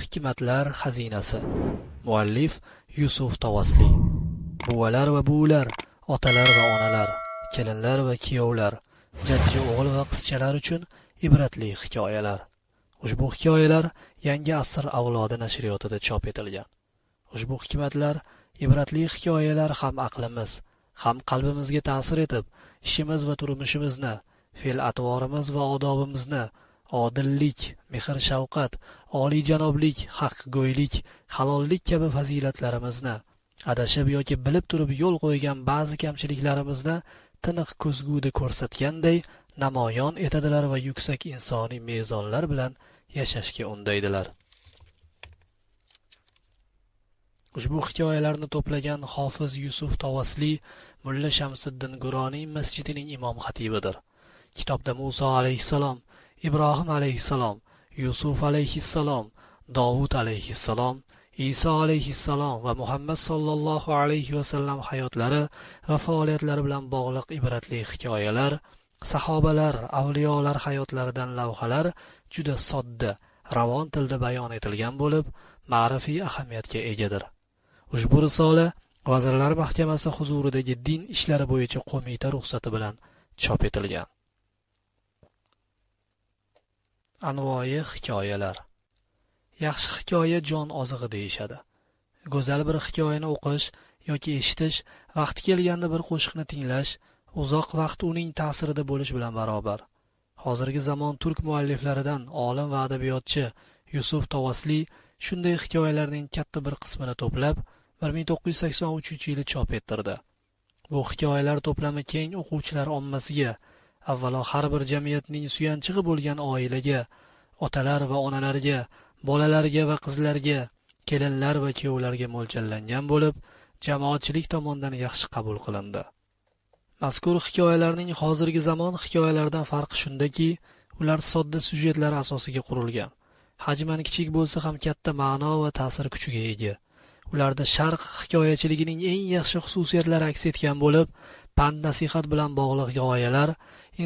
Hikmatlar xazinasi. Muallif Yusuf Tavasli. Buvalar va buvilar, otalar va onalar, kelinlar va kuyovlar, jajji o'g'il va qizchalar uchun ibratli hikoyalar. Ushbu hikoyalar Yangi asr avlodi nashriyotida chop etilgan. Ushbu hikmatlar, ibratli hikoyalar ham aqlimiz, ham qalbimizga ta'sir etib, ishimiz va turmushimizni, fe'l-atvorimiz va odobimizni odillik, mehr-shafqat, oliyjanoblik, haqqgo'ylik, halollik kabi fazilatlarimizni, adashib yoki bilib turib yo'l qo'ygan ba'zi kamchiliklarimizni tiniq ko'zguda ko'rsatganday namoyon etadilar va yuksak insoniy mezonlar bilan yashashga undaydilar. Ushbu hikoyalarni to'plagan Hofiz Yusuf Tavasli Mulla Shamsiddin Guroniy masjidining imom xatibidir. Kitobda Musa alayhissalom ibrohim alayhissalom yusuf alayhissalom dovud alayhissalom iso alayhissalom va muhammad sollallohu alayhi vasallam hayotlari va faoliyatlari bilan bog'liq ibratli hikoyalar sahobalar avliyolar hayotlaridan lavhalar juda sodda ravon tilda bayon etilgan bo'lib ma'rifiy ahamiyatga egadir. Ushbu risola vazirlar mahkamasi huzuridagi din ishlari bo'yicha qo'mita ruxsati bilan chop etilgan. Anvoyi hikoyalar Yaxshi hikoya jon ozig'i deyishadi. Go'zal bir hikoyani o'qish yoki eshitish, vaqti kelganda bir qo'shiqni tinglash, uzoq vaqt uning ta'sirida bo'lish bilan barobar. Hozirgi zamon turk mualliflaridan olim va adabiyotchi Yusuf Tavasli shunday hikoyalarning katta bir qismini to'plab 1983-yili chop ettirdi. Bu hikoyalar to'plami keng o'quvchilar ommasiga avvalo har bir jamiyatning suyanchig'i bo'lgan oilaga otalar va onalarga bolalarga va qizlarga kelinlar va kuyovlarga mo'ljallangan bo'lib jamoatchilik tomonidan yaxshi qabul qilindi. Mazkur hikoyalarning hozirgi zamon hikoyalaridan farqi shundaki ular sodda syujetlar asosiga qurilgan. Hajman kichik bo'lsa ham katta ma'no va ta'sir kuchiga ega. Ularda sharq hikoyachiligining eng yaxshi xususiyatlari aks etgan bo'lib pand nasihat bilan bog'liq g'oyalar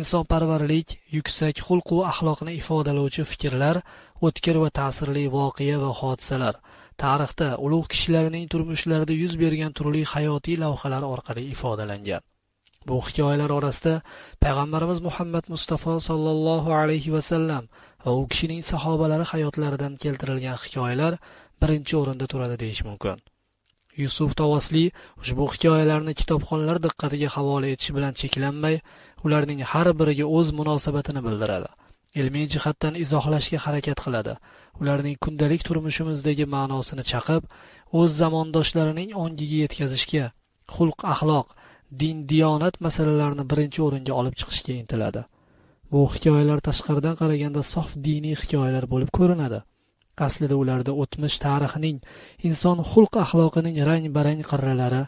insonparvarlik yuksak xulq va axloqni ifodalovchi fikrlar o'tkir va ta'sirli voqea va hodisalar. Tarixda ulug' kishilarning turmushlarida yuz bergan turli hayotiy lavhalar orqali ifodalangan. Bu hikoyalar orasida payg'ambarimiz muhammad mustafa sollallohu alayhi vasallam va u kishining sahobalari hayotlaridan keltirilgan hikoyalar birinchi o'rinda turadi deyish mumkin. Yusuf tavasli ushbu hikoyalarni kitobxonlar diqqatiga havola etish bilan cheklanmay ularning har biriga o'z munosabatini bildiradi. Ilmiy jihatdan izohlashga harakat qiladi. Ularning kundalik turmushimizdagi ma'nosini chaqib o'z zamondoshlarining ongiga yetkazishga xulq axloq din diyonat masalalarini birinchi o'ringa olib chiqishga intiladi. Bu hikoyalar tashqaridan qaraganda sof diniy hikoyalar bo'lib ko'rinadi. Aslida ularda o'tmish tarixining inson xulq axloqining rang barang qirralari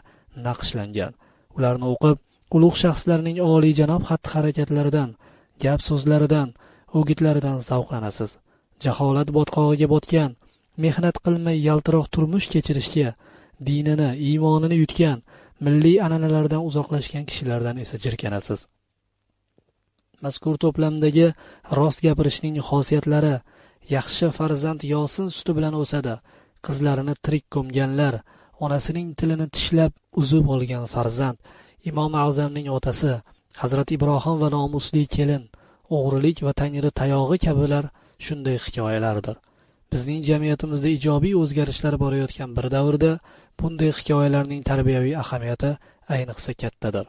naqshlangan. Ularni o'qib ulug' shaxslarning oliyjanob xatti harakatlaridan gap so'zlaridan o'gitlaridan zavqlanasiz jaholat botqog'iga botgan mehnat qilmay yaltiroq turmush kechirishga dinini iymonini yutgan milliy an'analardan uzoqlashgan kishilardan esa jirkanasiz. Mazkur to'plamdagi rost gapirishning xosiyatlari yaxshi farzand yosin suti bilan o'sadi. Qizlarini tirik ko'mganlar onasining tilini tishlab uzib olgan farzand imom azamning otasi hazrati ibrohim va nomusli kelin o'g'rilik va tangri tayog'i kabilar shunday hikoyalardir. Bizning jamiyatimizda ijobiy o'zgarishlar borayotgan bir davrda bunday hikoyalarning tarbiyaviy ahamiyati ayniqsa kattadir.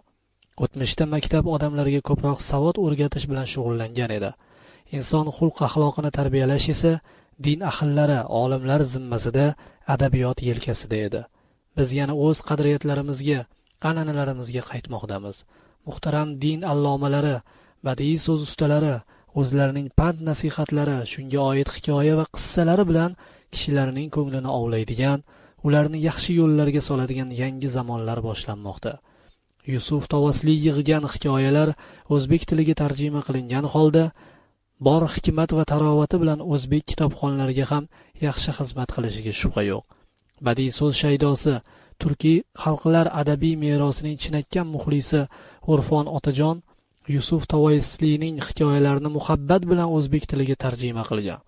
O'tmishda maktab odamlarga ko'proq savod o'rgatish bilan shug'ullangan edi. Inson xulq axloqini tarbiyalash esa din ahllari olimlar zimmasida adabiyot yelkasida edi. Biz yana o'z qadriyatlarimizga an'analarimizga qaytmoqdamiz. Muhtaram din allomalari badiiy so'z ustalari o'zlarining pand nasihatlari shunga oid hikoya va qissalari bilan kishilarning ko'nglini ovlaydigan ularni yaxshi yo'llarga soladigan yangi zamonlar boshlanmoqda. Yusuf tovasli yig'gan hikoyalar o'zbek tiliga tarjima qilingan holda bor hikmat va tarovati bilan o'zbek kitobxonlariga ham yaxshi xizmat qilishiga shubha yo'q. Badiiy so'z shaydosi turkiy xalqlar adabiy merosining chinakam muxlisi urfon otajon yusuf tavoisliyning hikoyalarini muhabbat bilan o'zbek tiliga tarjima qilgan.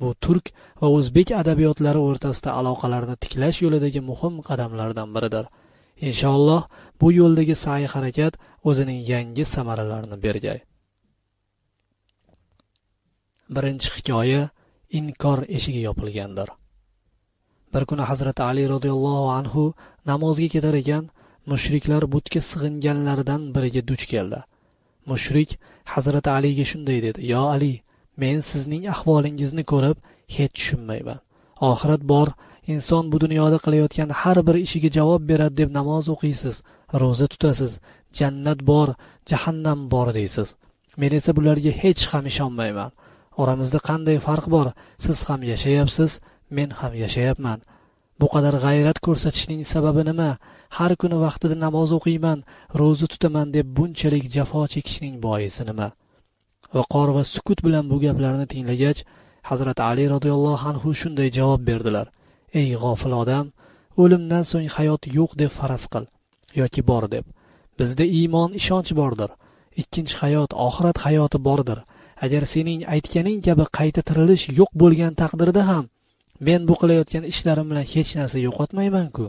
Bu turk va o'zbek adabiyotlari o'rtasida aloqalarni tiklash yo'lidagi muhim qadamlardan biridir. Inshaalloh bu yo'ldagi sa'y harakat o'zining yangi samaralarini bergay. Birinchi hikoya inkor eshigi yopilgandir. Bir kuni hazrati ali roziyallohu anhu namozga ketar ekan mushriklar butga sig'inganlaridan biriga duch keldi. Mushrik hazrati aliga shunday dedi yo ali men sizning ahvolingizni ko'rib hech tushunmayman. Oxirat bor inson bu dunyoda qilayotgan har bir ishiga javob beradi deb namoz o'qiysiz ro'za tutasiz jannat bor jahannam bor deysiz. Men esa bularga hech ham ishonmayman. Oramizda qanday farq bor? Siz ham yashayapsiz men ham yashayapman. Bu qadar g'ayrat ko'rsatishning sababi nima? Har kuni vaqtida namoz o'qiyman ro'za tutaman deb bunchalik jafo chekishning boisi nima? Viqor va sukut bilan bu gaplarni tinglagach hazrati ali roziyallohu anhu shunday javob berdilar. Ey g'ofil odam o'limdan so'ng hayot yo'q deb faraz qil yoki bor deb. Bizda iymon ishonch bordir. Ikkinchi hayot oxirat hayoti bordir. Agar sening aytganing kabi qayta tirilish yo'q bo'lgan taqdirda ham men bu qilayotgan ishlarim bilan hech narsa yo'qotmaymanku.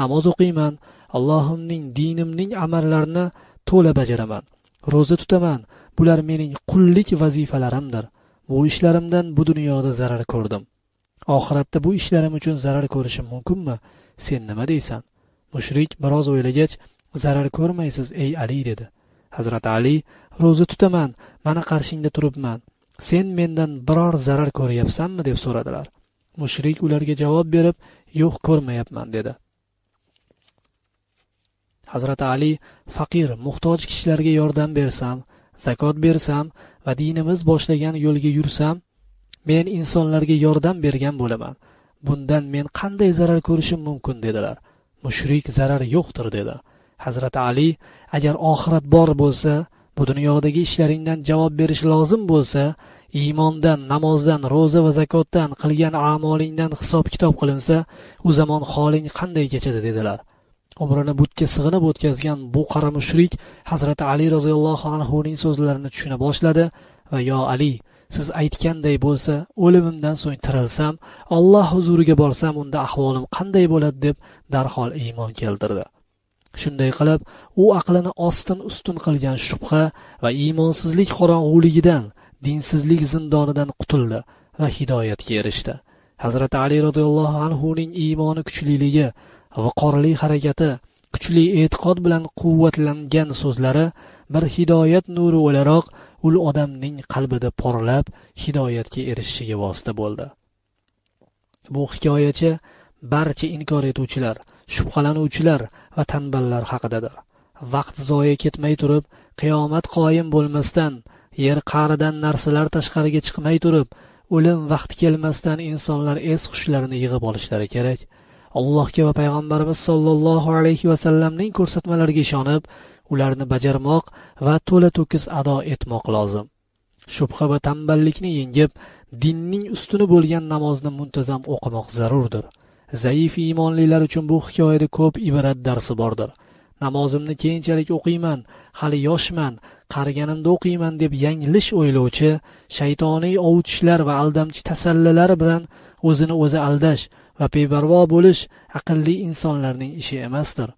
Namoz o'qiyman allohimning dinimning amallarini to'la bajaraman ro'za tutaman. Bular mening qullik vazifalarimdir. Bu ishlarimdan bu dunyoda zarar ko'rdim. Oxiratda bu ishlarim uchun zarar ko'rishim mumkinmi? Sen nima deysan? Mushrik biroz o'ylagach zarar ko'rmaysiz ey ali dedi. Hazrati ali ro'za tutaman mana qarshingda turibman. Sen mendan biror zarar ko'ryapsanmi deb so'radilar. Mushrik ularga javob berib yo'q ko'rmayapman dedi. Hazrati ali faqir muhtoj kishilarga yordam bersam zakot bersam va dinimiz boshlagan yo'lga yursam men insonlarga yordam bergan bo'laman. Bundan men qanday zarar ko'rishim mumkin? dedilar. Mushrik zarar yo'qdir dedi. Hazrati ali agar oxirat bor bo'lsa bu dunyodagi ishlaringdan javob berish lozim bo'lsa iymondan namozdan ro'za va zakotdan qilgan amolingdan hisob kitob qilinsa u zamon holing qanday kechadi dedilar. Umrini butga sig'inib o'tkazgan bu qora mushrik hazrati ali roziyallohu anhuning so'zlarini tushuna boshladi va yo ali siz aytganday bo'lsa o'limimdan so'ng tirilsam olloh huzuriga borsam unda ahvolim qanday bo'ladi? deb darhol iymon keltirdi. Shunday qilib u aqlini ostin ustun qilgan shubha va iymonsizlik qorong'uligidan dinsizlik zindonidan qutuldi va hidoyatga erishdi. Hazrati ali roziyallohu anhuning iymoni kuchliligi viqorli harakati kuchli e'tiqod bilan quvvatlangan so'zlari bir hidoyat nuri o'laroq ul odamning qalbida porlab hidoyatga erishishiga vosita bo'ldi. Bu hikoyachi barcha inkor etuvchilar shubhalanuvchilar va tanballar haqidadir vaqt zoya ketmay turib qiyomat qoyim bo'lmasdan yer qa'ridan narsalar tashqariga chiqmay turib o'lim vaqti kelmasdan insonlar es hushlarini yig'ib olishlari kerak. Allohga va payg'ambarimiz sollallohu alayhi vasallamning ko'rsatmalariga ishonib ularni bajarmoq va to'la to'kis ado etmoq lozim. Shubha va tanballikni yengib dinning ustuni bo'lgan namozni muntazam o'qimoq zarurdir. Zaif iymonlilar uchun bu hikoyada ko'p ibrat darsi bordir. Namozimni keyinchalik o'qiyman hali yoshman qariganimda o'qiyman deb yanglish o'ylovchi shaytoniy ovutishlar va aldamchi tasallilar bilan o'zini o'zi aldash va beparvo bo'lish aqlli insonlarning ishi emasdir.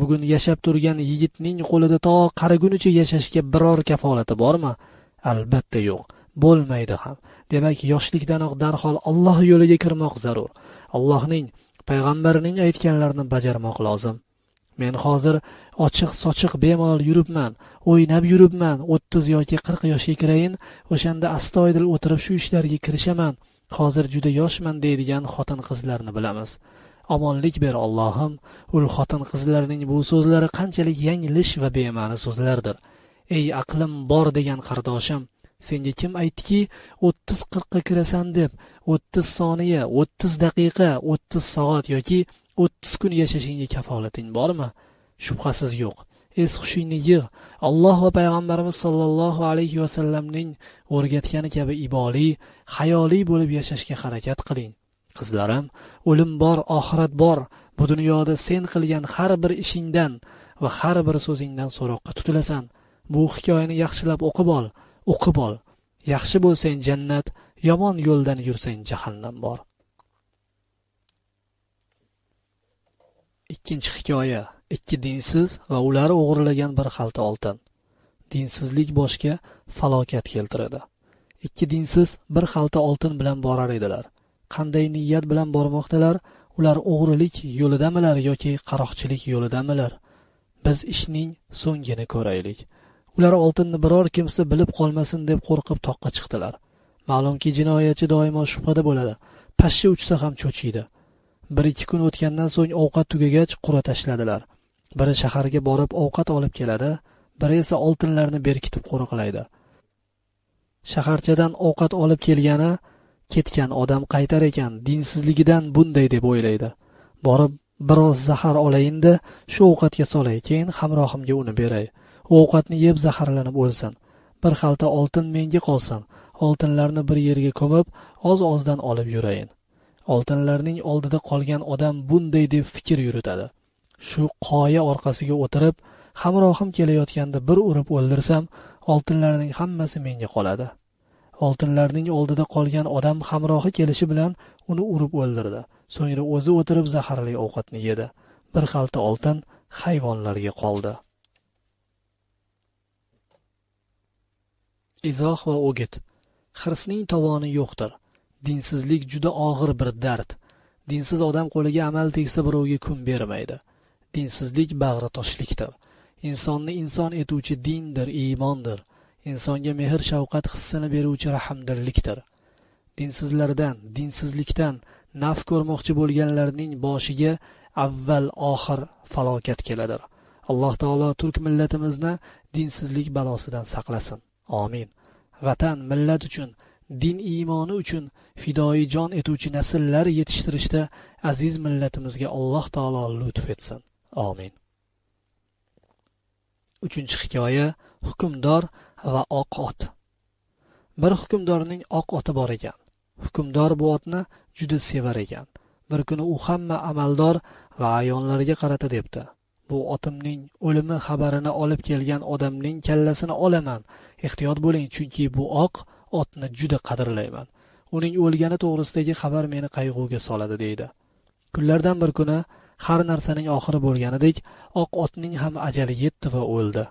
Bugun yashab turgan yigitning qo'lida to qarigunicha yashashga biror kafolati bormi? Albatta yo'q bo'lmaydi ham. Demak yoshlikdanoq darhol alloh yo'liga kirmoq zarur. Allohning payg'ambarining aytganlarini bajarmoq lozim. Men hozir ochiq sochiq bemalol yuribman o'ynab yuribman o'ttiz yoki qirq yoshga kirayin o'shanda astoydil o'tirib shu ishlarga kirishaman hozir juda yoshman deydigan xotin qizlarni bilamiz. Omonlik ber ollohim ul xotin qizlarning bu so'zlari qanchalik yanglish va bema'ni so'zlardir. Ey aqlim bor degan qardoshim senga kim aytdiki o'ttiz qirqqa kirasan deb o'ttiz soniya o'ttiz daqiqa o'ttiz soat yoki o'ttiz kun yashashingga kafolating bormi? Shubhasiz yo'q. Es hushingni yig' alloh va payg'ambarimiz sollallohu alayhi vasallamning o'rgatgani kabi iboli hayoliy bo'lib yashashga harakat qiling. Qizlarim o'lim bor oxirat bor. Bu dunyoda sen qilgan har bir ishingdan va har bir so'zingdan so'roqqa tutilasan. Bu hikoyani yaxshilab o'qib ol. O'qib ol. Yaxshi bo'lsang jannat yomon yo'ldan yursang jahannam bor. Ikkinchi hikoya. Ikki dinsiz va ular o'g'irlagan bir xalta oltin. Dinsizlik boshga falokat keltiradi. Ikki dinsiz bir xalta oltin bilan borar edilar. Qanday niyat bilan bormoqdalar? Ular o'g'rilik yo'lidamilar yoki qaroqchilik yo'lidamilar? Biz ishning so'ngini ko'raylik. Ular oltinni biror kimsa bilib qolmasin deb qo'rqib toqqa chiqdilar. Ma'lumki jinoyatchi doimo shubhada bo'ladi. Pashsha uchsa ham cho'chiydi. Bir ikki kun o'tgandan so'ng ovqat tugagach qura tashladilar. Biri shaharga borib ovqat olib keladi biri esa oltinlarni berkitib qo'riqlaydi. Shaharchadan ovqat olib kelgani ketgan odam qaytar ekan dinsizligidan bunday deb o'ylaydi. Borib biroz zahar olayinda shu ovqatga solay keyin hamrohimga uni beray. Ovqatni yeb zaharlanib o'lsin. Bir xalta oltin menga qolsin. Oltinlarni bir yerga ko'mib oz ozdan olib yurayin oltinlarning oldida qolgan odam bunday deb fikr yuritadi. Shu qoya orqasiga o'tirib hamrohim kelayotganda bir urib o'ldirsam oltinlarning hammasi menga qoladi. Oltinlarning oldida qolgan odam hamrohi kelishi bilan uni urib o'ldirdi. So'ngra o'zi o'tirib zaharli ovqatni yedi. Bir xalta oltin hayvonlarga qoldi. Izoh va o'git. Hirsning tovoni yo'qdir. Dinsizlik juda og'ir bir dard. Dinsiz odam qo'liga amal tegsa birovga kun bermaydi. Dinsizlik bag'ri toshlikdir. insonni inson etuvchi dindir iymondir. Insonga mehr shafqat hissini beruvchi rahmdillikdir. Dinsizlardan dinsizlikdan naf ko'rmoqchi bo'lganlarning boshiga avval oxir falokat keladir. Alloh taolo turk millatimizni dinsizlik balosidan saqlasin. Omin vatan millat uchun din iymoni uchun fidoyi jon etuvchi nasllar yetishtirishda aziz millatimizga alloh taolo lutf etsin. Omin uchinchi hikoya hukmdor va oq ot. Bir hukmdorning oq oti bor ekan. Hukmdor bu otni juda sevar ekan. Bir kuni u hamma amaldor va ayonlarga qarata debdi. Bu otimning o'limi xabarini olib kelgan odamning kallasini olaman. Ehtiyot bo'ling chunki bu oq otni juda qadrlayman. Uning o'lgani to'g'risidagi xabar meni qayg'uga soladi deydi. Kunlardan bir kuni har narsaning oxiri bo'lganidek oq otning ham ajali yetdi va o'ldi.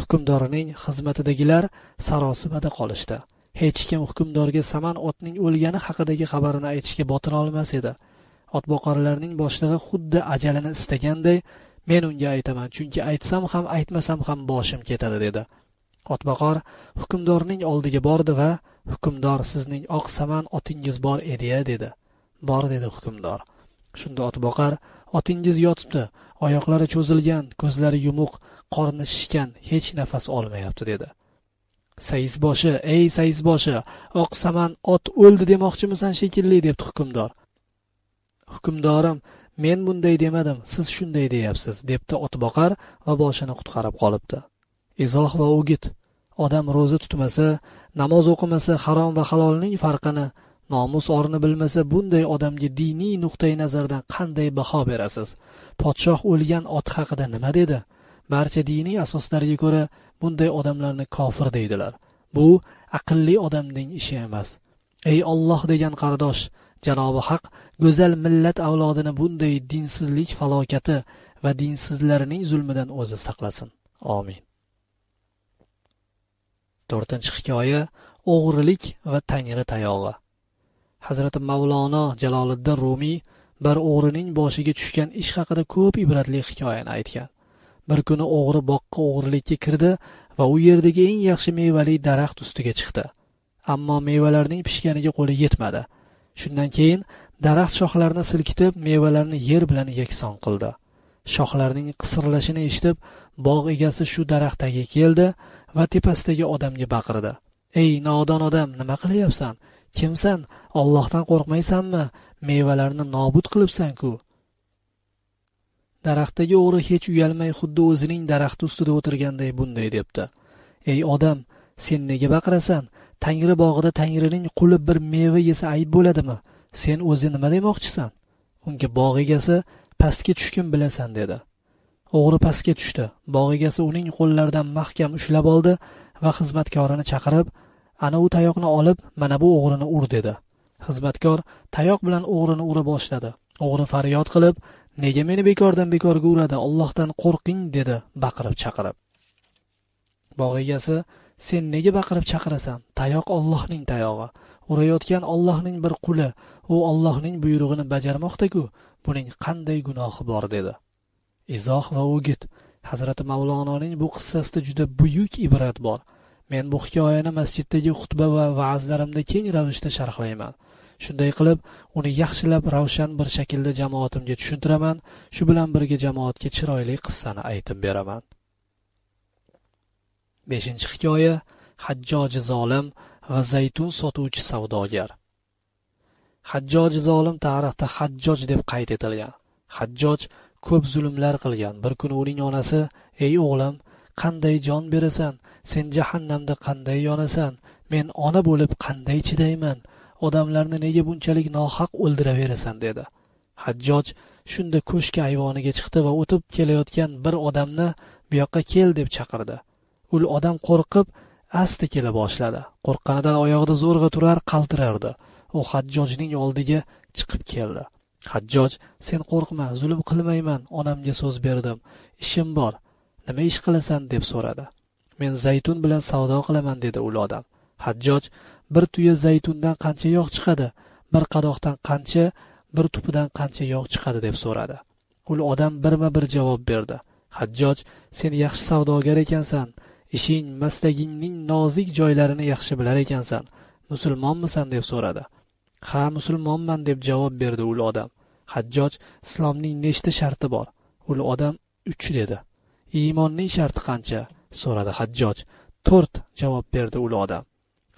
Hukmdorining xizmatidagilar sarosimada qolishdi. Hech kim hukmdorga saman otning o'lgani haqidagi xabarini aytishga botira olmas edi. Otboqarlarning boshlig'i xuddi ajalini istaganday men unga aytaman chunki aytsam ham aytmasam ham boshim ketadi dedi. Otboqar hukmdorning oldiga bordi va hukmdor sizning oq saman otingiz bor ediya dedi. Bor dedi hukmdor. Shunda otboqar otingiz yotibdi oyoqlari cho'zilgan ko'zlari yumuq qorni shishgan hech nafas olmayapti dedi. Sayizboshi ey sayizboshi oq saman ot o'ldi demoqchimisan shekilli debdi hukmdor. Hukmdorim men bunday demadim siz shunday deyapsiz debdi otboqar va boshini qutqarib qolibdi. Izoh va o'git odam ro'za tutmasa namoz o'qimasa harom va halolning farqini nomus orni bilmasa bunday odamga diniy nuqtai nazardan qanday baho berasiz? Podshoh o'lgan ot haqida nima dedi? Barcha diniy asoslarga ko'ra bunday odamlarni kofir deydilar. Bu aqlli odamning ishi emas. Ey olloh degan qardosh janobi haq go'zal millat avlodini bunday dinsizlik falokati va dinsizlarning zulmidan o'zi saqlasin. Omin to'rtinchi hikoya o'g'rilik va tangri tayog'i. Hazrati mavlono jaloliddin rumiy bir o'g'rining boshiga tushgan ish haqida ko'p ibratli hikoyani aytgan. Bir kuni o'g'ri boqqa o'g'rilikka kirdi va u yerdagi eng yaxshi mevali daraxt ustiga chiqdi. Ammo mevalarning pishganiga qo'li yetmadi. Shundan keyin daraxt shoxlarini silkitib mevalarni yer bilan yakson qildi. Shoxlarning qisirlashini eshitib bog' egasi shu daraxt tagiga keldi va tepasidagi odamga baqirdi. Ey nodon odam nima qilyapsan? Kimsan? Ollohdan qo'rqmaysanmi? Mevalarni nobud qilibsan-ku. Daraxtdagi o'g'ri hech uyalmay xuddi o'zining daraxti ustida o'tirganday bunday debdi. Ey odam sen nega baqirasan? Tangri bog'ida tangrining quli bir meva yesa ayb bo'ladimi? Sen o'zi nima demoqchisan? Unga bog' egasi pastga tushgin bilasan dedi. O'g'ri pastga tushdi. Bog' egasi uning qo'llaridan mahkam ushlab oldi va xizmatkorini chaqirib ana u tayoqni olib mana bu o'g'rini ur dedi. Xizmatkor tayoq bilan o'g'rini ura boshladi. O'g'ri faryod qilib nega meni bekordan bekorga uradi? Ollohdan qo'rqing dedi baqirib chaqirib. Bog' egasi sen nega baqirib chaqirasan? Tayoq ollohning tayog'i. Urayotgan ollohning bir quli. U ollohning buyrug'ini bajarmoqdaku. Buning qanday gunohi bor dedi. Izoh va o'git. Hazrati mavlononing bu qissasida juda buyuk ibrat bor. Men bu hikoyani masjiddagi xutba va va'zlarimda keng ravishda sharhlayman. Shunday qilib uni yaxshilab ravshan bir shaklda jamoatimga tushuntiraman. Shu bilan birga jamoatga chiroyli qissani aytib beraman. Beshinchi hikoya hajjoji zolim va zaytun sotuvchi savdogar. Hajjoji zolim tarixda hajjoj deb qayd etilgan. Hajjoj ko'p zulmlar qilgan. Bir kuni uning onasi ey o'g'lim qanday jon berasan? Sen jahannamda qanday yonasan? Men ona bo'lib qanday chidayman? Odamlarni nega bunchalik nohaq o'ldiraverasan? dedi. Hajjoj shunda ko'shk ayvoniga chiqdi va o'tib kelayotgan bir odamni bu yoqqa kel deb chaqirdi. Ul odam qo'rqib asta kela boshladi. Qo'rqqanidan oyog'ida zo'rg'a turar qaltirardi. U hajjojning oldiga chiqib keldi. Hajjoj sen qo'rqma zulm qilmayman onamga so'z berdim. Ishim bor. Nima ish qilasan? deb so'radi. Men zaytun bilan savdo qilaman dedi ul odam. Hajjoj bir tuya zaytundan qancha yog' chiqadi? Bir qadoqdan qancha bir tupidan qancha yog' chiqadi? deb so'radi. Ul odam birma bir javob berdi. Hajjoj sen yaxshi savdogar ekansan. Ishing maslagingning nozik joylarini yaxshi bilar ekansan. Musulmonmisan deb so'radi. Ha musulmonman deb javob berdi u odam. Hajjoj islomning nechta sharti bor? U odam uch dedi. Iymonning sharti qancha? So'radi hajjoj. To'rt javob berdi u odam.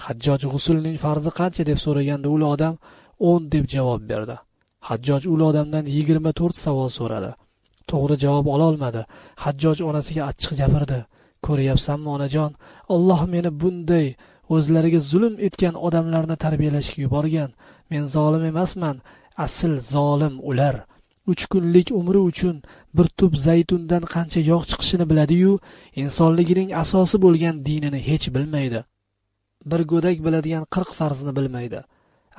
Hajjoj g'usulning farzi qancha deb so'raganda u odam o'n deb javob berdi. Hajjoj u odamdan yigirma to'rt savol so'radi. To'g'ri javob ololmadi. Hajjoj onasiga achchiq gapirdi. Ko'ryapsanmi onajon? Olloh meni bunday o'zlariga zulm etgan odamlarni tarbiyalashga yuborgan. Men zolim emasman asl zolim ular. Uch kunlik umri uchun bir tup zaytundan qancha yog' chiqishini biladiyu insonligining asosi bo'lgan dinini hech bilmaydi. Bir go'dak biladigan qirq farzni bilmaydi.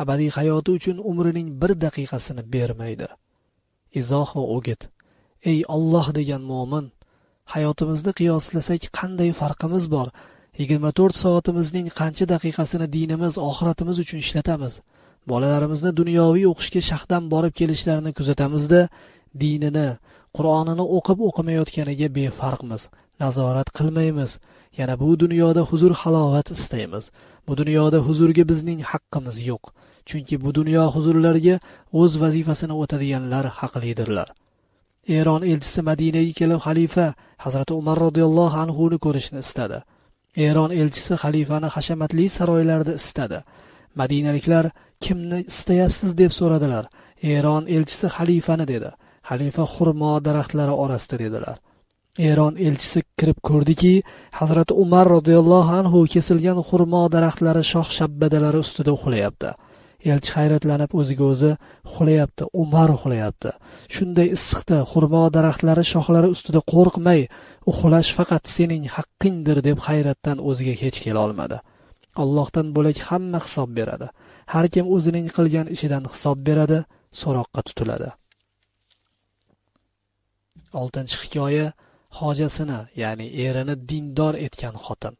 Abadiy hayoti uchun umrining bir daqiqasini bermaydi. Izoh va o'git. Ey olloh degan mo'min hayotimizni qiyoslasak qanday farqimiz bor? Yigirma to'rt soatimizning qancha daqiqasini dinimiz oxiratimiz uchun ishlatamiz? Bolalarimizni dunyoviy o'qishga shahdan borib kelishlarini kuzatamizda dinini qur'onini o'qib o'qimayotganiga befarqmiz. Nazorat qilmaymiz. Yana bu dunyoda huzur halovat istaymiz. Bu dunyoda huzurga bizning haqqimiz yo'q. Chunki bu dunyo huzurlariga o'z vazifasini o'tadiganlar haqlidirlar. Eron elchisi madinaga kelib xalifa hazrati umar roziyallohu anhuni ko'rishni istadi. Eron elchisi xalifani hashamatli saroylarda istadi. Madinaliklar kimni istayapsiz? deb so'radilar. Eron elchisi xalifani dedi. Xalifa xurmo daraxtlari orasida dedilar. Eron elchisi kirib ko'rdiki hazrati umar roziyallohu anhu kesilgan xurmo daraxtlari shox shabbadalari ustida uxlayapti. Elchi hayratlanib o'ziga o'zi uxlayapti umar uxlayapti shunday issiqda xurmo daraxtlari shoxlari ustida qo'rqmay uxlash faqat sening haqqingdir deb hayratdan o'ziga hech kelolmadi allohdan bo'lak hamma hisob beradi. Har kim o'zining qilgan ishidan hisob beradi so'roqqa tutiladi. Oltinchi hikoya hojasini ya'ni erini dindor etgan xotin.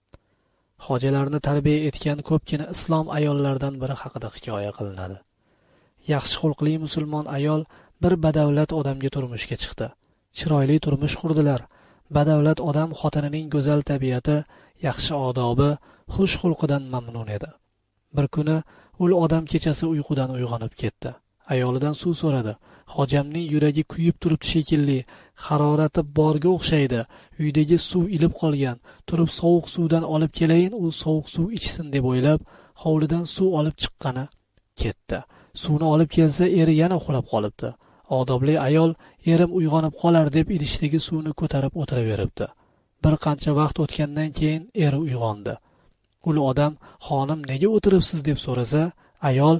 Hojalarni tarbiya etgan ko'pgina islom ayollaridan biri haqida hikoya qilinadi. Yaxshi xulqli musulmon ayol bir badavlat odamga turmushga chiqdi. Chiroyli turmush qurdilar. Badavlat odam xotinining go'zal tabiati yaxshi odobi xush xulqidan mamnun edi. Bir kuni ul odam kechasi uyqudan uyg'onib ketdi. Ayolidan suv so'radi. Hojamning yuragi kuyib turibdi shekilli. Harorati borga o'xshaydi. Uydagi suv ilib qolgan turib sovuq suvdan olib kelayin u sovuq suv ichsin deb o'ylab hovlidan suv olib chiqqani ketdi. Suvni olib kelsa eri yana uxlab qolibdi. Odobli ayol erim uyg'onib qolar deb idishdagi suvni ko'tarib o'tiraveribdi. Bir qancha vaqt o'tgandan keyin eri uyg'ondi. Ul odam xonim nega o'tiribsiz? deb so'rasa ayol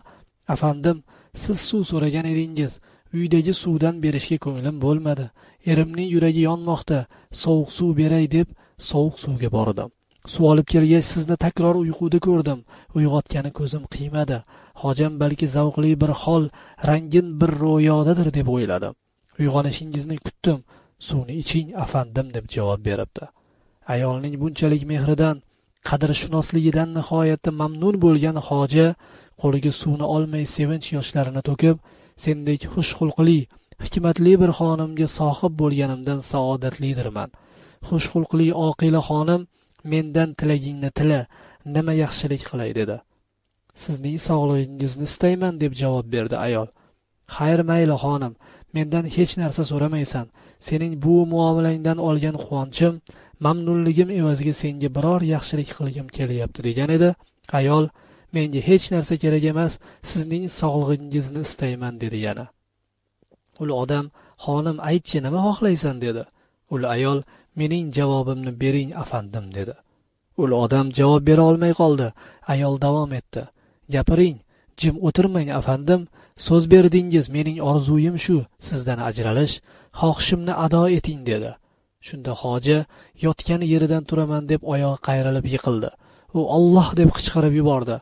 afandim siz suv so'ragan edingiz. Uydagi suvdan berishga ko'nglim bo'lmadi. Erimning yuragi yonmoqda. Sovuq suv beray deb sovuq suvga bordim. Suv olib kelgach sizni takror uyquda ko'rdim. Uyg'otgani ko'zim qiymadi. Hojam balki zavqli bir hol rangin bir ro'yodadir deb o'yladim. Uyg'onishingizni kutdim. Suvni iching afandim deb javob beribdi. Ayolning bunchalik mehridan qadrshunosligidan nihoyatda mamnun bo'lgan hoja qo'liga suvni olmay sevinch yoshlarini to'kib sendek xushxulqli hikmatli bir xonimga sohib bo'lganimdan saodatlidirman. Xushxulqli oqila xonim mendan tilagingni tila nima yaxshilik qilay dedi. Sizning sog'lig'ingizni istayman deb javob berdi ayol. Xayr mayli xonim mendan hech narsa so'ramaysan. Sening bu muomalangdan olgan quvonchim mamnunligim evaziga senga biror yaxshilik qilgim kelyapti degan edi. Ayol menga hech narsa kerak emas sizning sog'lig'ingizni istayman dedi yana. Ul odam xonim aytchi nima xohlaysan dedi. Ul ayol mening javobimni bering afandim dedi. Ul odam javob bera olmay qoldi. Ayol davom etdi. Gapiring jim o'tirmang afandim. So'z berdingiz mening orzuyim shu. Sizdan ajralish xohishimni ado eting dedi. Shunda hoji yotgan yeridan turaman deb oyog'i qayrilib yiqildi. U olloh deb qichqirib yubordi.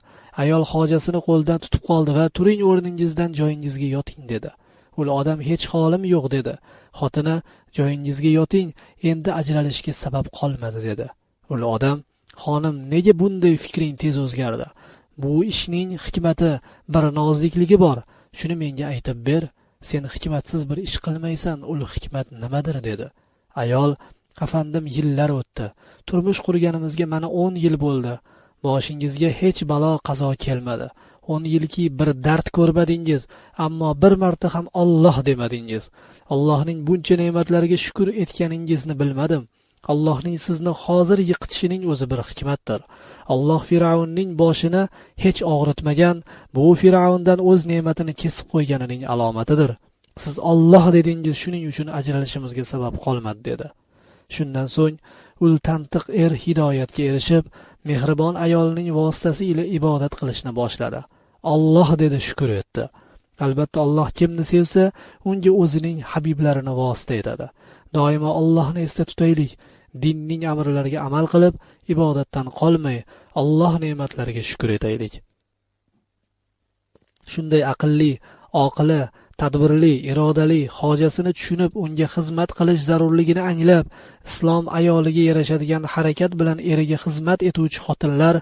Ayol hojasini qo'lidan tutib qoldi va turing o'rningizdan joyingizga yoting dedi. Ul odam hech holim yo'q dedi. Xotini joyingizga yoting endi ajralishga sabab qolmadi dedi. Ul odam xonim nega bunday fikring tez o'zgardi? Bu ishning hikmati bir nozlikligi bor. Shuni menga aytib ber sen hikmatsiz bir ish qilmaysan ul hikmat nimadir dedi. Ayol afandim yillar o'tdi. Turmush qurganimizga mana o'n yil bo'ldi. Boshingizga hech balo qazo kelmadi. O'n yilki bir dard ko'rmadingiz ammo bir marta ham olloh demadingiz. Allohning buncha ne'matlariga shukur etganingizni bilmadim. Allohning sizni hozir yiqitishining o'zi bir hikmatdir. Alloh fir'avnning boshini hech og'ritmagan bu fir'avndan o'z ne'matini kesib qo'yganining alomatidir. Siz olloh dedingiz shuning uchun ajralishimizga sabab qolmadi dedi. Shundan so'ng ul tantiq er hidoyatga erishib mehribon ayolning vositasi ila ibodat qilishni boshladi. Olloh dedi shukur etdi. Albatta alloh kimni sevsa unga o'zining habiblarini vosita etadi. Doimo allohni esda tutaylik dinning amrlariga amal qilib ibodatdan qolmay alloh ne'matlariga shukur etaylik. Shunday aqlli oqila tadbirli irodali hojasini tushunib unga xizmat qilish zarurligini anglab islom ayoliga yarashadigan harakat bilan eriga xizmat etuvchi xotinlar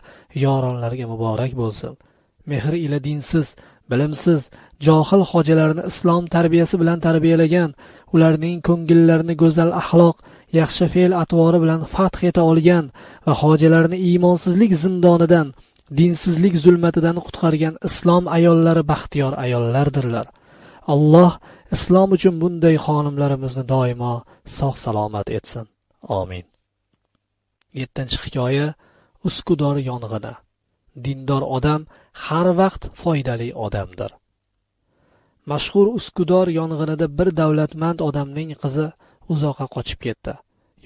yoronlarga muborak bo'lsin. Mehr ila dinsiz bilimsiz johil hojalarni islom tarbiyasi bilan tarbiyalagan ularning ko'ngillarini go'zal axloq yaxshi fe'l atvori bilan fath eta olgan va hojalarni iymonsizlik zindonidan dinsizlik zulmatidan qutqargan islom ayollari baxtiyor ayollardirlar. Alloh islom uchun bunday xonimlarimizni doimo sog' salomat etsin. Omin yettinchi hikoya uskudor yong'ini. Dindor odam har vaqt foydali odamdir. Mashhur uskudor yong'inida bir davlatmand odamning qizi uzoqqa qochib ketdi.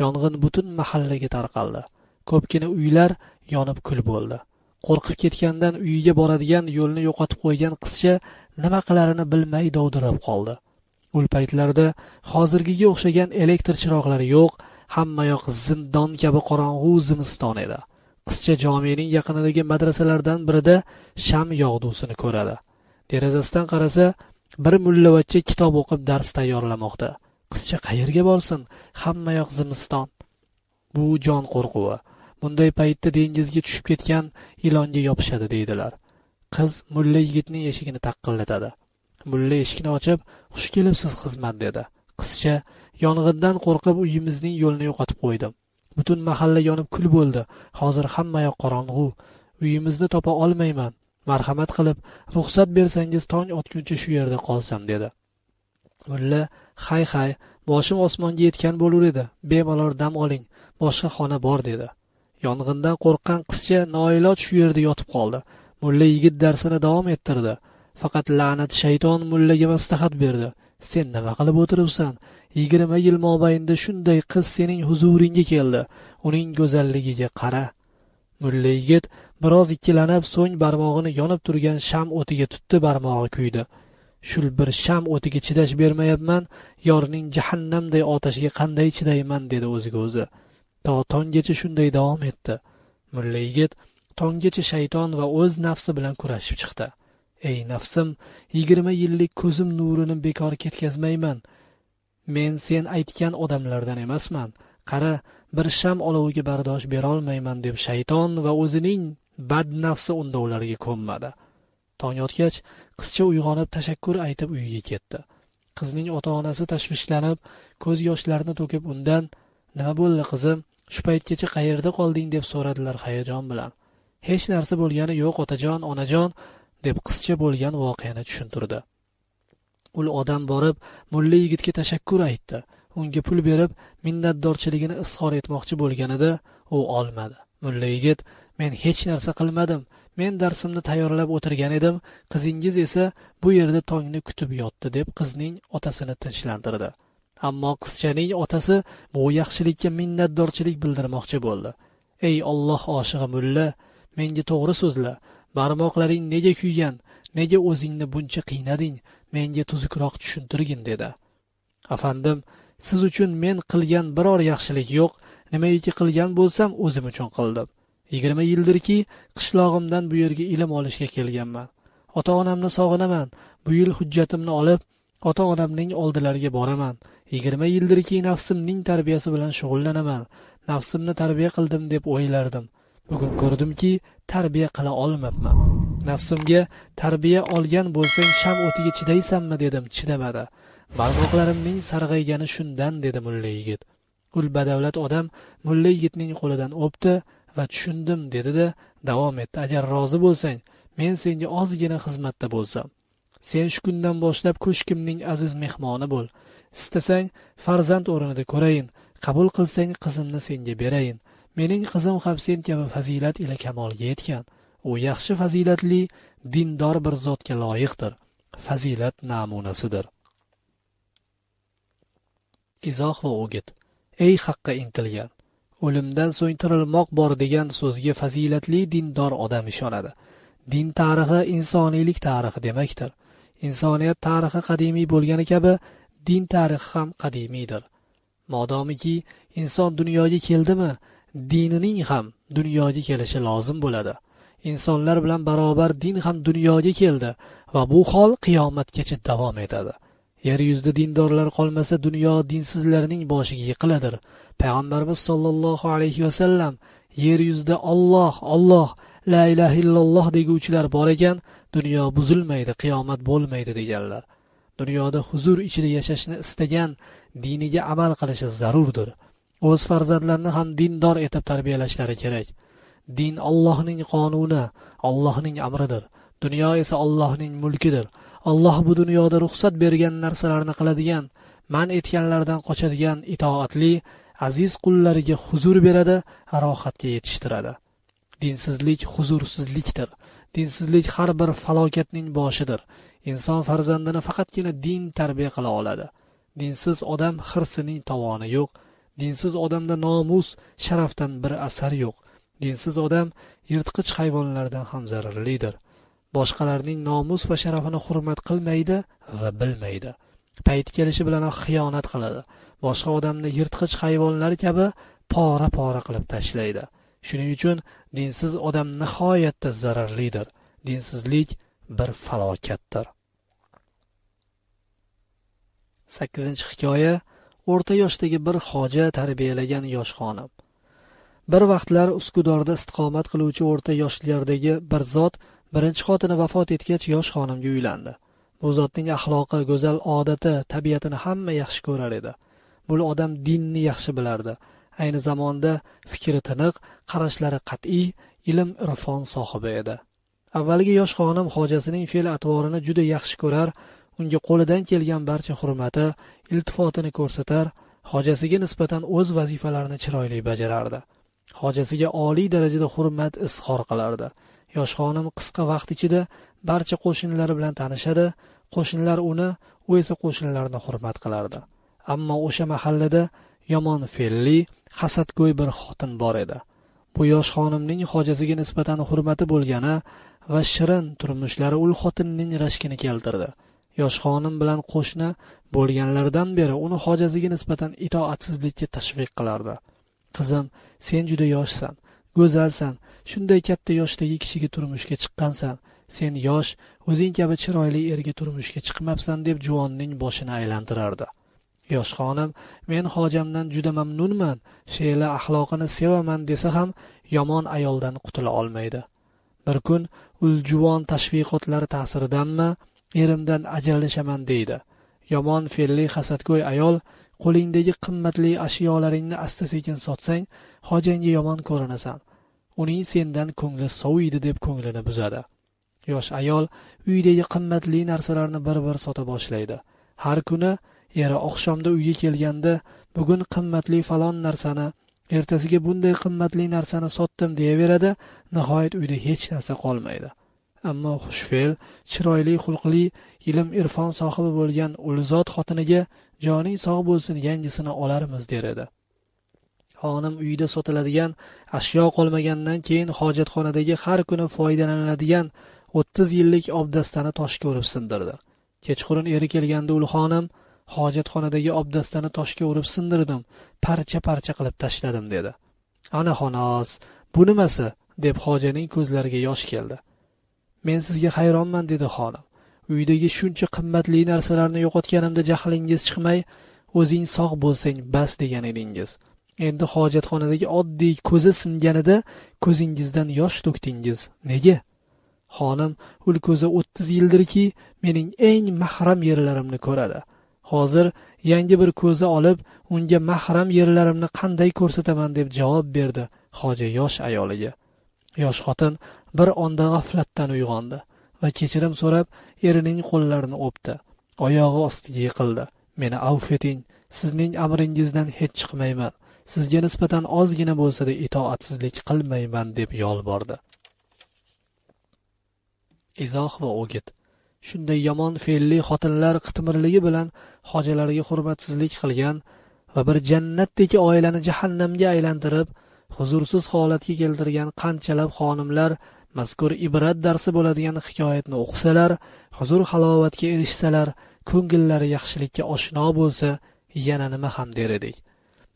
Yong'in butun mahallaga tarqaldi. Ko'pgina uylar yonib kul bo'ldi. Qo'rqib ketgandan uyiga boradigan yo'lni yo'qotib qo'ygan qizcha nima qilarini bilmay dovdirab qoldi. U paytlarda hozirgiga o'xshagan elektr chiroqlari yo'q hammayoq zindon kabi qorong'u zimiston edi. Qizcha jomening yaqinidagi madrasalardan birida sham yog'dusini ko'radi. Derazasidan qarasa bir mullavachcha kitob o'qib dars tayyorlamoqda. Qizcha qayerga borsin? Hammayoq zimiston. Bu jon qo'rquvi. Bunday paytda dengizga tushib ketgan ilonga yopishadi deydilar. Qiz mulla yigitning eshigini taqillatadi. Mulla eshikni ochib xush kelibsiz xizmat dedi. Qizcha yong'indan qo'rqib uyimizning yo'lini yo'qotib qo'ydim butun mahalla yonib kul bo'ldi. Hozir hammayoq qorong'u. Uyimizni topa olmayman. Marhamat qilib ruxsat bersangiz tong otguncha shu yerda qolsam dedi. Mulla hay hay boshim osmonga yetgan bo'lur edi. Bemalol dam oling. Boshqa xona bor dedi. Yong'indan qo'rqqan qizcha noiloj shu yerda yotib qoldi. Mulla yigit darsini davom ettirdi. Faqat la'nat shayton mullaga maslahat berdi. Sen nima qilib o'tiribsan? Yigirma yil mobaynida shunday qiz sening huzuringga keldi. Uning go'zalligiga qara. Mulla yigit biroz ikkilanib so'ng barmog'ini yonib turgan sham o'tiga tutdi barmog'i kuydi. Shul bir sham o'tiga chidash bermayapman yorning jahannamday otashiga qanday chidayman dedi o'ziga o'zi. To tonggacha shunday davom etdi. Mulla yigit tonggacha shayton va o'z nafsi bilan kurashib chiqdi. Ey nafsim yigirma yillik ko'zim nurini bekor ketkazmayman. Men sen aytgan odamlardan emasman. Qara bir sham oloviga bardosh berolmayman deb shayton va o'zining bad nafsi unda ularga ko'nmadi. Tong yotgach qizcha uyg'onib tashakkur aytib uyiga ketdi. Qizning ota onasi tashvishlanib ko'z yoshlarini to'kib undan nima bo'ldi qizim? Shu paytgacha qayerda qolding? deb so'radilar hayajon bilan. Hech narsa bo'lgani yo'q otajon onajon. Deb qizcha bo'lgan voqeani tushuntirdi. Ul odam borib mulla yigitga tashakkur aytdi. Unga pul berib minnatdorchiligini izhor etmoqchi bo'lganida u olmadi. Mulla yigit men hech narsa qilmadim. Men darsimni tayyorlab o'tirgan edim. Qizingiz esa bu yerda tongni kutib yotdi deb qizning otasini tinchlantirdi. Ammo qizchaning otasi bu yaxshilikka minnatdorchilik bildirmoqchi bo'ldi. Ey olloh oshig'i mulla menga to'g'ri so'zla. Barmoqlaring nega kuygan nega o'zingni buncha qiynading menga tuzukroq tushuntirgin dedi. Afandim siz uchun men qilgan biror yaxshilik yo'q nimaiki qilgan bo'lsam o'zim uchun qildim. Yigirma yildirki qishlog'imdan bu yerga ilm olishga kelganman. Ota onamni sog'inaman bu yil hujjatimni olib ota onamning oldilariga boraman. Yigirma yildirki nafsimning tarbiyasi bilan shug'ullanaman nafsimni tarbiya qildim deb o'ylardim. Bugun ko'rdimki tarbiya qila olmabman. Nafsimga tarbiya olgan bo'lsang sham o'tiga chidaysanmi dedim chidamadi. Barmoqlarimning sarg'aygani shundan dedi mulla yigit. Ul badavlat odam mulla yigitning qo'lidan o'pdi va tushundim dedida davom etdi. Agar rozi bo'lsang men senga ozgina xizmatda bo'lsam. Sen shu kundan boshlab ko'shkimning aziz mehmoni bo'l. Istasang farzand o'rnida ko'rayin. Qabul qilsang qizimni senga berayin. Mening qizim ham sen kabi fazilat ila kamolga yetgan. U yaxshi fazilatli dindor bir zotga loyiqdir. Fazilat namunasidir. Izoh va o'git ey haqqa intilgan o'limdan so'ng tirilmoq bor degan so'zga fazilatli dindor odam ishonadi. Din tarixi insoniylik tarixi demakdir. Insoniyat tarixi qadimiy bo'lgani kabi din tarixi ham qadimiydir. Modomiki inson dunyoga keldimi? Dinining ham dunyoga kelishi lozim bo'ladi. Insonlar bilan barobar din ham dunyoga keldi va bu hol qiyomatgacha davom etadi. Yer yuzida dindorlar qolmasa dunyo dinsizlarning boshiga yiqiladir. Payg'ambarimiz sollallohu alayhi vasallam yer yuzida olloh olloh la ilaha illalloh deguvchilar bor ekan dunyo buzilmaydi qiyomat bo'lmaydi deganlar. Dunyoda huzur ichida yashashni istagan diniga amal qilishi zarurdir. O'z farzandlarini ham dindor etib tarbiyalashlari kerak. Din ollohning qonuni ollohning amridir. Dunyo esa ollohning mulkidir. Olloh bu dunyoda ruxsat bergan narsalarni qiladigan man etganlardan qochadigan itoatli aziz qullariga huzur beradi rohatga yetishtiradi. Dinsizlik huzursizlikdir. Dinsizlik har bir falokatning boshidir. Inson farzandini faqatgina din tarbiya qila oladi. Dinsiz odam hirsining tovoni yo'q dinsiz odamda nomus sharafdan bir asar yo'q. Dinsiz odam yirtqich hayvonlardan ham zararlidir. Boshqalarning nomus va sharafini hurmat qilmaydi va bilmaydi. Payt kelishi bilanoq xiyonat qiladi. Boshqa odamni yirtqich hayvonlar kabi pora pora qilib tashlaydi. Shuning uchun dinsiz odam nihoyatda zararlidir. Dinsizlik bir falokatdir. Sakkizinchi hikoya o'rta yoshdagi bir hoja tarbiyalagan yosh xonim. Bir vaqtlar uskudorda istiqomat qiluvchi o'rta yoshlardagi bir zot birinchi xotini vafot etgach yosh xonimga uylandi. Bu zotning axloqi go'zal odati tabiatini hamma yaxshi ko'rar edi. Bu odam dinni yaxshi bilardi. Ayni zamonda fikri tiniq qarashlari qat'iy ilm irfon sohibi edi. Avvalgi yosh xonim hojasining fe'l atvorini juda yaxshi ko'rar unga qo'lidan kelgan barcha hurmati iltifotini ko'rsatar hojasiga nisbatan o'z vazifalarini chiroyli bajarardi. Hojasiga oliy darajada hurmat izhor qilardi. Yosh xonim qisqa vaqt ichida barcha qo'shnilari bilan tanishadi qo'shnilar uni u esa qo'shnilarni hurmat qilardi. Ammo o'sha mahallada yomon fe'lli hasadgo'y bir xotin bor edi. Bu yosh xonimning hojasiga nisbatan hurmati bo'lgani va shirin turmushlari ul xotinning rashkini keltirdi. Yosh xonim bilan qo'shni bo'lganlaridan beri uni hojasiga nisbatan itoatsizlikka tashviq qilardi. Qizim sen juda yoshsan go'zalsan shunday katta yoshdagi kishiga turmushga chiqqansan. Sen yosh o'zing kabi chiroyli erga turmushga chiqmabsan deb juvonning boshini aylantirardi. Yosh xonim men hojamdan juda mamnunman fe'li axloqini sevaman desa ham yomon ayoldan qutula olmaydi. Bir kun uljuvon tashviqotlari ta'siridanmi erimdan ajralishaman deydi. Yomon fe'lli hasadgo'y ayol qo'lingdagi qimmatli ashyolaringni asta sekin sotsang hojangga yomon ko'rinasan. Uning sendan ko'ngli soviydi deb ko'nglini buzadi. Yosh ayol uydagi qimmatli narsalarni bir bir sota boshlaydi. Har kuni eri oqshomda uyga kelganda bugun qimmatli falon narsani ertasiga bunday qimmatli narsani sotdim deyaveradi. Nihoyat uyda hech narsa qolmaydi. Ammo xushfe'l chiroyli xulqli ilm irfon sohibi bo'lgan ulzot xotiniga joning sog' bo'lsin yangisini olarmiz der edi. Xonim uyida sotiladigan ashyo qolmagandan keyin hojatxonadagi har kuni foydalaniladigan o'ttiz yillik obdastani toshga urib sindirdi. Kechqurun eri kelganda ul xonim hojatxonadagi obdastani toshga urib sindirdim parcha parcha qilib tashladim dedi. Ana xonos bu nimasi? deb hojaning ko'zlariga yosh keldi. Men sizga hayronman dedi xonim uydagi shuncha qimmatli narsalarni yo'qotganimda jahlingiz chiqmay o'zing sog' bo'lsang bas degan edingiz. Endi hojatxonadagi oddiy ko'zi singanida ko'zingizdan yosh to'kdingiz. Nega? Xonim ul ko'zi o'ttiz yildirki mening eng mahram yerlarimni ko'radi. Hozir yangi bir ko'zi olib unga mahram yerlarimni qanday ko'rsataman deb javob berdi hoja yosh ayoliga. Yosh xotin bir onda g'aflatdan uyg'ondi va kechirim so'rab erining qo'llarini o'pdi. Oyog'i ostiga yiqildi. Meni avf eting sizning amringizdan hech chiqmayman. Sizga nisbatan ozgina bo'lsada itoatsizlik qilmayman deb yolbordi. Izoh va o'git. Shunday yomon fe'lli xotinlar qitmirligi bilan hojalariga hurmatsizlik qilgan va bir jannatdagi oilani jahannamga aylantirib huzursiz holatga keltirgan qanchalab xonimlar mazkur ibrat darsi bo'ladigan hikoyatni o'qisalar huzur halovatga erishsalar ko'ngillari yaxshilikka oshno bo'lsa yana nima ham der edik.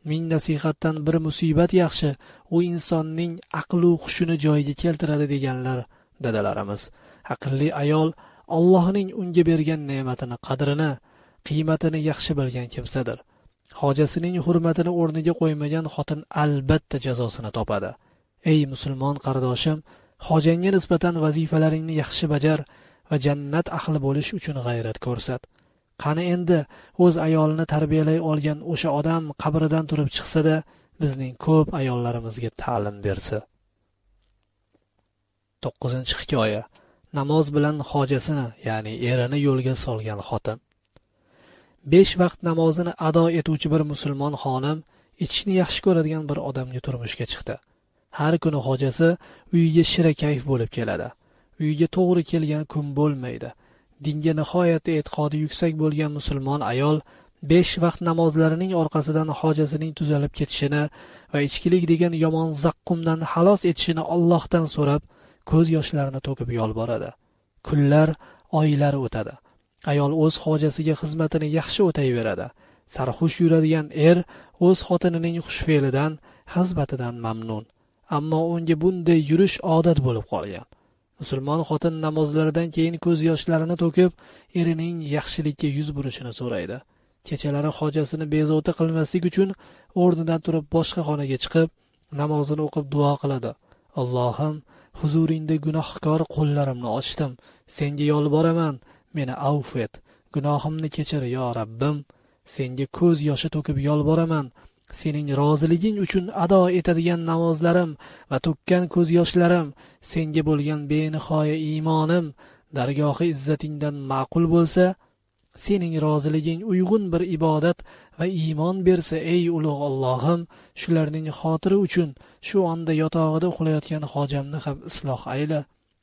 Ming nasihatdan bir musibat yaxshi u insonning aqlu hushini joyiga keltiradi deganlar dadalarimiz. Aqlli ayol allohning unga bergan ne'matini qadrini qiymatini yaxshi bilgan kimsadir. Hojasining hurmatini o'rniga qo'ymagan xotin albatta jazosini topadi. Ey musulmon qardoshim hojangga nisbatan vazifalaringni yaxshi bajar va jannat ahli bo'lish uchun g'ayrat ko'rsat. Qani endi o'z ayolini tarbiyalay olgan o'sha odam qabridan turib chiqsada bizning ko'p ayollarimizga ta'lim bersa. To'qqizinchi hikoya. Namoz bilan hojasini ya'ni erini yo'lga solgan xotin. Besh vaqt namozini ado etuvchi bir musulmon xonim ichishni yaxshi ko'radigan bir odamga turmushga chiqdi. Har kuni hojasi uyiga shirakayf bo'lib keladi. Uyiga to'g'ri kelgan kun bo'lmaydi. Dinga nihoyatda e'tiqodi yuksak bo'lgan musulmon ayol besh vaqt namozlarining orqasidan hojasining tuzalib ketishini va ichkilik degan yomon zaqqumdan xalos etishini ollohdan so'rab ko'z yoshlarini to'kib yolboradi. Kunlar oylar o'tadi. Ayol o'z hojasiga xizmatini yaxshi o'tayveradi. Sarxush yuradigan er o'z xotinining xushfe'lidan xizmatidan mamnun. Ammo unga bunday yurish odat bo'lib qolgan. Musulmon xotin namozlaridan keyin ko'z yoshlarini to'kib erining yaxshilikka yuz burishini so'raydi. Kechalari hojasini bezovta qilmaslik uchun o'rnidan turib boshqa xonaga chiqib namozini o'qib duo qiladi. Allohim huzuringda gunohkor qo'llarimni ochdim. Senga yolboraman. Meni avf et. Gunohimni kechir yo rabbim. Senga ko'z yoshi to'kib yolboraman. Sening roziliging uchun ado etadigan namozlarim va to'kkan ko'z yoshlarim. Senga bo'lgan benihoya iymonim. Dargohi izzatingdan ma'qul bo'lsa sening roziliging uyg'un bir ibodat va iymon bersa ey ulug' ollohim shularning xotiri uchun shu onda yotog'ida uxlayotgan hojamni ham isloh ayla.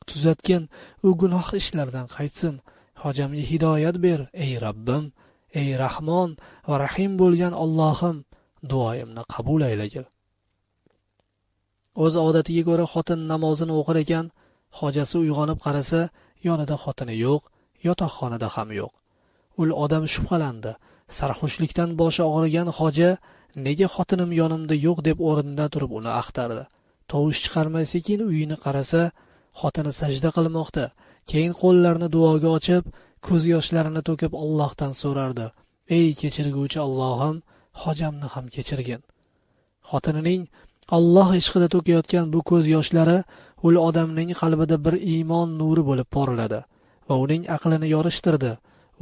Tuzatgin u gunoh ishlardan qaytsin. Hojamga hidoyat ber ey rabbim ey rahmon va rahim bo'lgan ollohim duoyimni qabul aylagil o'z odatiga ko'ra xotin namozini o'qir ekan hojasi uyg'onib qarasa yonida xotini yo'q yotoqxonada ham yo'q. Ul odam shubhalandi sarxushlikdan boshi og'rigan hoja nega xotinim yonimda yo'q? deb o'rnidan turib uni axtardi. Tovush chiqarmay sekin uyini qarasa xotini sajda qilmoqda. Keyin qo'llarini duoga ochib ko'z yoshlarini to'kib allohdan so'rardi. Ey kechirguvchi allohim hojamni ham kechirgin. Xotinining alloh ishqida to'kayotgan bu ko'z yoshlari ul odamning qalbida bir iymon nuri bo'lib porladi va uning aqlini yorishtirdi.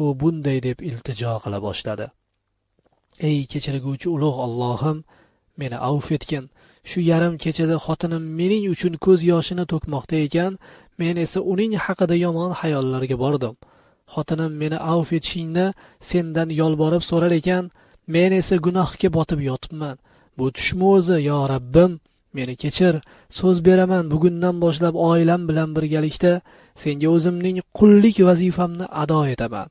U bunday deb iltijo qila boshladi. Ey kechirguvchi ulug' ollohim meni avf etgin. Shu yarim kechada xotinim mening uchun ko'z yoshini to'kmoqda ekan men esa uning haqida yomon xayollarga bordim. Xotinim meni avf etishingni sendan yolborib so'rar ekan men esa gunohga botib yotibman. Bu tushmi o'zi yo rabbim? Meni kechir so'z beraman. Bugundan boshlab oilam bilan birgalikda senga o'zimning qullik vazifamni ado etaman.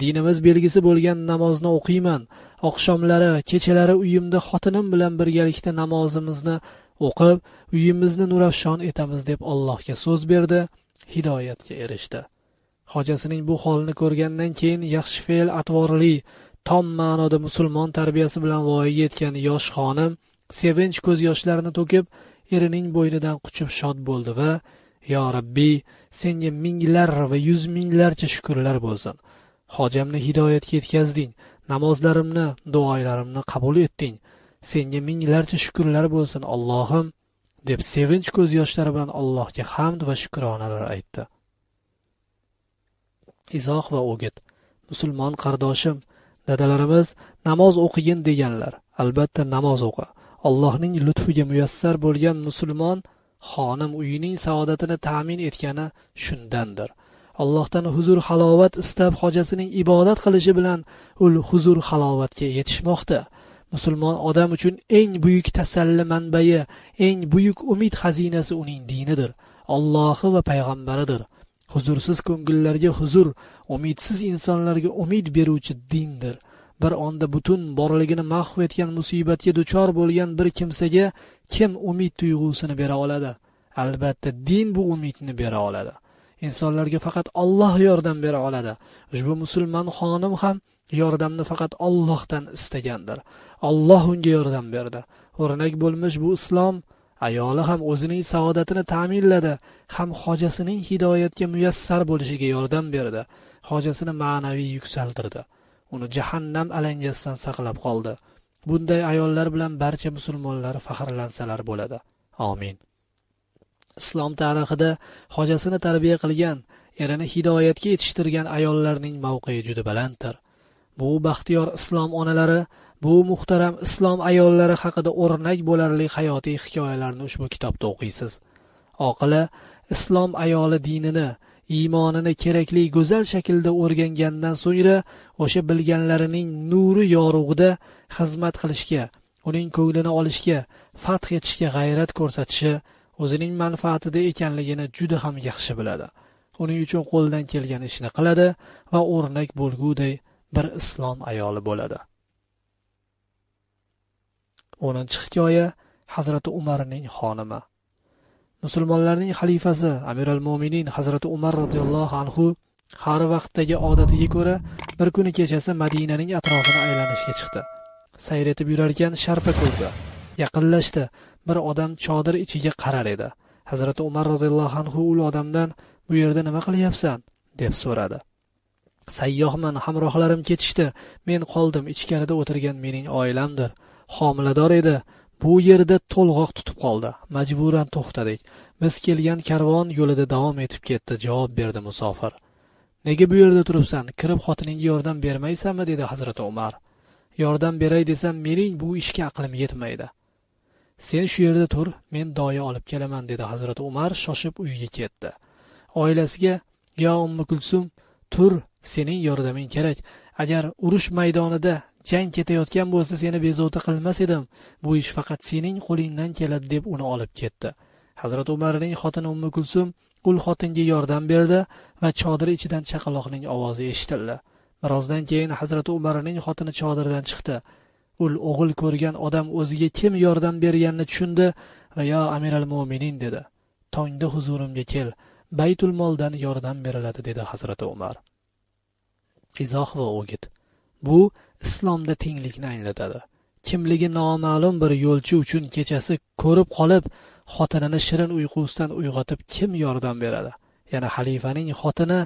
Dinimiz belgisi bo'lgan namozni o'qiyman. Oqshomlari kechalari uyimda xotinim bilan birgalikda namozimizni o'qib uyimizni nurafshon etamiz deb allohga so'z berdi hidoyatga erishdi. Hojasining bu holini ko'rgandan keyin yaxshi fe'l atvorli tom ma'noda musulmon tarbiyasi bilan voyaga yetgan yosh xonim sevinch ko'z yoshlarini to'kib erining bo'ynidan quchib shod bo'ldi va yo rabbiy senga minglar va yuz minglarcha shukurlar bo'lsin. Hojamni hidoyatga yetkazding namozlarimni duolarimni qabul etding. Senga minglarcha shukrlar bo'lsin allohim deb sevinch ko'z yoshlari bilan allohga hamd va shukronalar aytdi. Izoh va o'git musulmon qardoshim dadalarimiz namoz o'qigin deganlar. Albatta namoz o'qi. Allohning lutfiga muyassar bo'lgan musulmon xonim uyining saodatini ta'min etgani shundandir. Allohdan huzur halovat istab hojasining ibodat qilishi bilan u huzur halovatga yetishmoqda. Musulmon odam uchun eng buyuk tasalli manbai eng buyuk umid xazinasi uning dinidir ollohi va payg'ambaridir. Huzursiz ko'ngillarga huzur umidsiz insonlarga umid beruvchi dindir. Bir onda butun borligini mahv etgan musibatga duchor bo'lgan bir kimsaga kim umid tuyg'usini bera oladi? Albatta din bu umidni bera oladi. Insonlarga faqat olloh yordam bera oladi. Ushbu musulmon xonim ham yordamni faqat Allohdan istagandir. Alloh unga yordam berdi. O'rnak bo'lmish bu islom ayoli ham o'zining saodatini ta'minladi ham hojasining hidoyatga muyassar bo'lishiga yordam berdi hojasini ma'naviy yuksaltirdi. Uni jahannam alangasidan saqlab qoldi. Bunday ayollar bilan barcha musulmonlar faxrlansalar bo'ladi. Amin. islom tarixida hojasini tarbiya qilgan erini hidoyatga yetishtirgan ayollarning mavqei juda balanddir. Bu baxtiyor islom onalari bu muhtaram islom ayollari haqida o'rnak bo'larli hayotiy hikoyalarni ushbu kitobda o'qiysiz. Oqila islom ayoli dinini iymonini kerakli go'zal shaklda o'rgangandan so'ngra o'sha bilganlarining nuri yorug'ida xizmat qilishga uning ko'nglini olishga fath etishga g'ayrat ko'rsatishi o'zining manfaatida ekanligini juda ham yaxshi biladi. Uning uchun qo'ldan kelgan ishni qiladi va o'rnak bo'lguday bir islom ayoli bo'ladi. O'ninchi hikoya hazrati umarning xonimi. Musulmonlarning xalifasi amir al mo'minin hazrati umar roziyallohu anhu har vaqtdagi odatiga ko'ra bir kuni kechasi madinaning atrofini aylanishga chiqdi. Sayr etib yurarkan sharpa ko'rdi. Yaqinlashdi. Bir odam chodir ichiga qarar edi. Hazrati umar roziyallohu anhu u odamdan bu yerda nima qilyapsan? deb so'radi. Sayyohman hamrohlarim ketishdi. Men qoldim ichkarida o'tirgan mening oilamdir. Homilador edi. Bu yerda to'lg'oq tutib qoldi. Majburan to'xtadik. Biz kelgan karvon yo'lida davom etib ketdi javob berdi musofir. Nega bu yerda turibsan? Kirib xotiningga yordam bermaysanmi dedi hazrati umar. Yordam beray desam mening bu ishga aqlim yetmaydi. Sen shu yerda tur men doya olib kelaman dedi hazrati umar shoshib uyiga ketdi. Oilasiga yo ummi kulsum tur sening yordaming kerak. Agar urush maydonida jang ketayotgan bo'lsa seni bezovta qilmas edim. Bu ish faqat sening qo'lingdan keladi deb uni olib ketdi. Hazrati umarning xotini ummi kulsum ul xotinga yordam berdi va chodir ichidan chaqaloqning ovozi eshitildi. Birozdan keyin hazrati umarning xotini chodirdan chiqdi. Ul o'g'il ko'rgan odam o'ziga kim yordam berganini tushundi va yo amiral mo'minin dedi. Tongda huzurimga kel. Baytul moldan yordam beriladi dedi hazrati umar. Izoh va o'git. Bu islomda tenglikni anglatadi. Kimligi noma'lum bir yo'lchi uchun kechasi ko'rib qolib xotinini shirin uyqusidan uyg'otib kim yordam beradi? Yana xalifaning xotini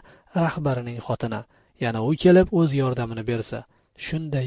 rahbarining xotini. Yana u kelib o'z yordamini bersa. Shunday